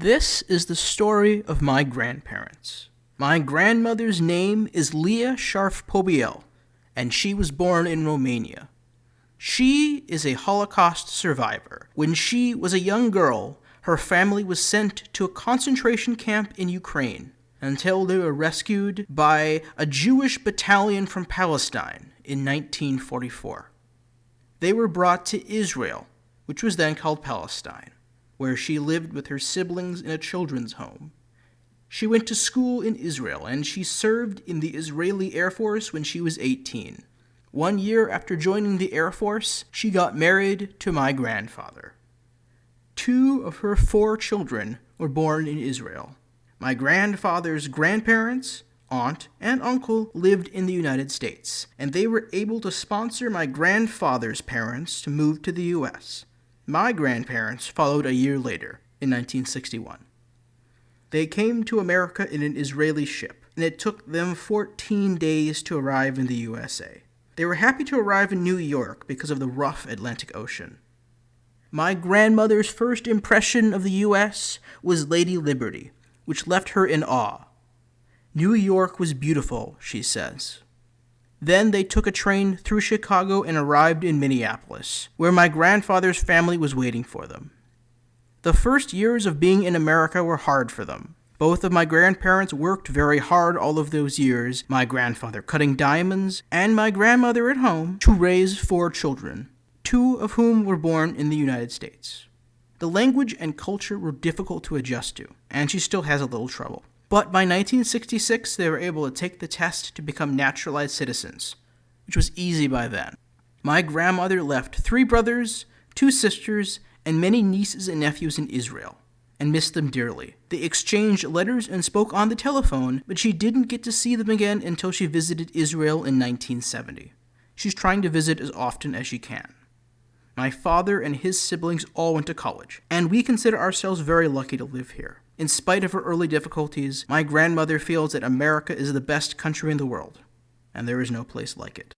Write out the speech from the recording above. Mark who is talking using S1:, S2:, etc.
S1: This is the story of my grandparents. My grandmother's name is Leah Sharf Pobiel, and she was born in Romania. She is a Holocaust survivor. When she was a young girl, her family was sent to a concentration camp in Ukraine until they were rescued by a Jewish battalion from Palestine in 1944. They were brought to Israel, which was then called Palestine, where she lived with her siblings in a children's home. She went to school in Israel and she served in the Israeli Air Force when she was 18. One year after joining the Air Force, she got married to my grandfather. Two of her four children were born in Israel. My grandfather's grandparents, aunt, and uncle lived in the United States, and they were able to sponsor my grandfather's parents to move to the U.S. My grandparents followed a year later, in 1961. They came to America in an Israeli ship, and it took them 14 days to arrive in the USA. They were happy to arrive in New York because of the rough Atlantic Ocean. My grandmother's first impression of the U.S. was Lady Liberty, which left her in awe. New York was beautiful, she says. Then they took a train through Chicago and arrived in Minneapolis, where my grandfather's family was waiting for them. The first years of being in America were hard for them. Both of my grandparents worked very hard all of those years, my grandfather cutting diamonds, and my grandmother at home, to raise four children two of whom were born in the United States. The language and culture were difficult to adjust to, and she still has a little trouble. But by 1966, they were able to take the test to become naturalized citizens, which was easy by then. My grandmother left three brothers, two sisters, and many nieces and nephews in Israel, and missed them dearly. They exchanged letters and spoke on the telephone, but she didn't get to see them again until she visited Israel in 1970. She's trying to visit as often as she can. My father and his siblings all went to college, and we consider ourselves very lucky to live here. In spite of her early difficulties, my grandmother feels that America is the best country in the world, and there is no place like it.